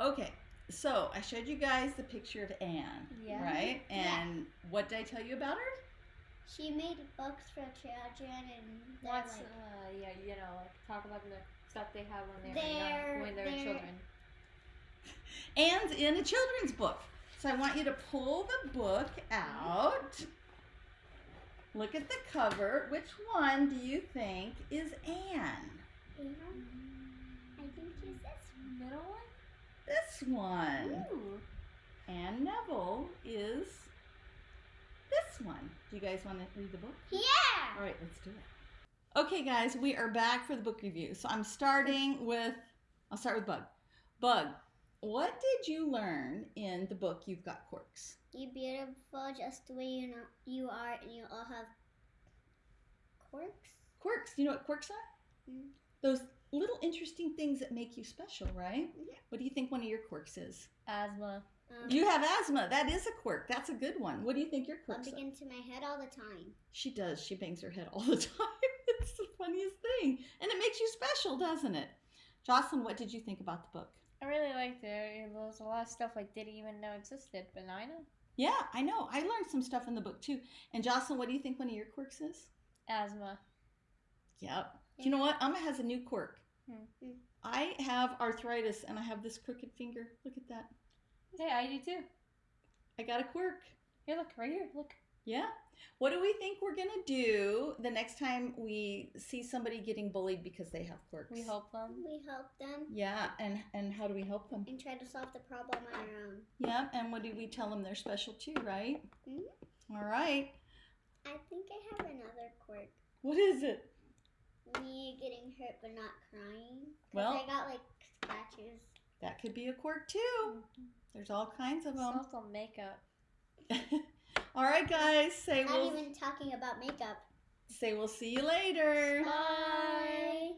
Okay, so I showed you guys the picture of Anne, Yeah. right? Yeah. And what did I tell you about her? She made books for children and they're What's like, uh yeah you know like talk about the stuff they have when they're, They're- young, when they're, they're- children. Anne's in a children's book. So I want you to pull the book out. Look at the cover. Which one do you think is Anne? I think she's this. Middle one. This one. Ooh. Anne Neville is this one. Do you guys want to read the book? Yeah. All right, let's do it. Okay, guys, we are back for the book review. So I'm starting with, I'll start with Bug. Bug, what did you learn in the book You've Got Quirks? You're beautiful just the way you know you are, and you all have quirks. Quirks. Do you know what quirks are? Mm. Those little interesting things that make you special, right? Mhm. What do you think one of your quirks is? Asthma. Um, You have asthma. That is a quirk. That's a good one. What do you think your bump quirks are? into my head all the time. She does. She bangs her head all the time. it's the funniest thing. And it makes you special, doesn't it? Jocelyn, what did you think about the book? I really liked it. There was a lot of stuff I didn't even know existed, but now I know. Yeah, I know. I learned some stuff in the book too. And Jocelyn, what do you think one of your quirks is? Asthma. Yep. Do you know what? Amma has a new quirk. Hmm. Hmm. I have arthritis and I have this crooked finger. Look at that. Hey, I do too. I got a quirk. Here, look right here. Look. Yeah. What do we think we're going to do the next time we see somebody getting bullied because they have quirks? We help them. We help them Yeah, and and how do we help them? and try to solve the problem on our own. Yeah, and what do we tell them they're special too, right? Mhm. All right. I think I have another quirk. What is it? Me getting hurt but not crying. 'Cause Well- I got like scratches. That could be a quirk too. Mm-hmm. There's all kinds of It's them. also makeup. all right, guys. Say Not we'll not even talking about makeup. say we'll see you later. Bye.